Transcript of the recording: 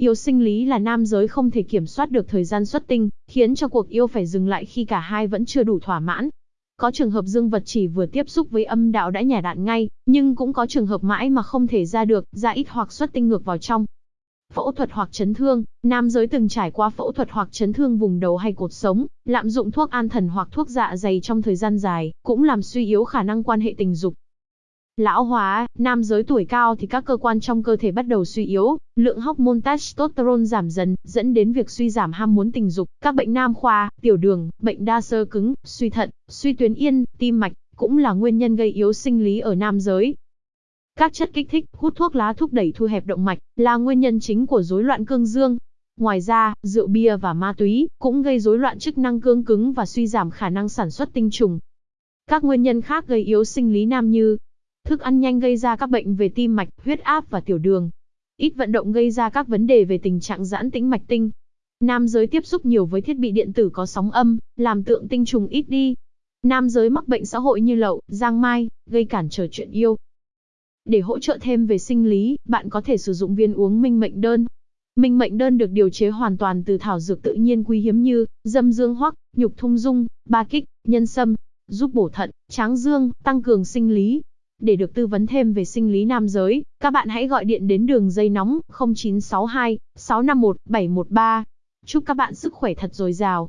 Yêu sinh lý là nam giới không thể kiểm soát được thời gian xuất tinh, khiến cho cuộc yêu phải dừng lại khi cả hai vẫn chưa đủ thỏa mãn. Có trường hợp dương vật chỉ vừa tiếp xúc với âm đạo đã nhả đạn ngay, nhưng cũng có trường hợp mãi mà không thể ra được, ra ít hoặc xuất tinh ngược vào trong. Phẫu thuật hoặc chấn thương, nam giới từng trải qua phẫu thuật hoặc chấn thương vùng đầu hay cột sống, lạm dụng thuốc an thần hoặc thuốc dạ dày trong thời gian dài, cũng làm suy yếu khả năng quan hệ tình dục. Lão hóa, nam giới tuổi cao thì các cơ quan trong cơ thể bắt đầu suy yếu, lượng hormone testosterone giảm dần, dẫn đến việc suy giảm ham muốn tình dục, các bệnh nam khoa, tiểu đường, bệnh đa sơ cứng, suy thận, suy tuyến yên, tim mạch, cũng là nguyên nhân gây yếu sinh lý ở nam giới. Các chất kích thích, hút thuốc lá thúc đẩy thu hẹp động mạch, là nguyên nhân chính của rối loạn cương dương. Ngoài ra, rượu bia và ma túy cũng gây rối loạn chức năng cương cứng và suy giảm khả năng sản xuất tinh trùng. Các nguyên nhân khác gây yếu sinh lý nam như Thức ăn nhanh gây ra các bệnh về tim mạch, huyết áp và tiểu đường. Ít vận động gây ra các vấn đề về tình trạng giãn tĩnh mạch tinh. Nam giới tiếp xúc nhiều với thiết bị điện tử có sóng âm, làm tượng tinh trùng ít đi. Nam giới mắc bệnh xã hội như lậu, giang mai, gây cản trở chuyện yêu. Để hỗ trợ thêm về sinh lý, bạn có thể sử dụng viên uống minh mệnh đơn. Minh mệnh đơn được điều chế hoàn toàn từ thảo dược tự nhiên quý hiếm như dâm dương hoắc, nhục thung dung, ba kích, nhân sâm, giúp bổ thận, tráng dương, tăng cường sinh lý, để được tư vấn thêm về sinh lý nam giới, các bạn hãy gọi điện đến đường dây nóng 0962 651 713. Chúc các bạn sức khỏe thật dồi dào.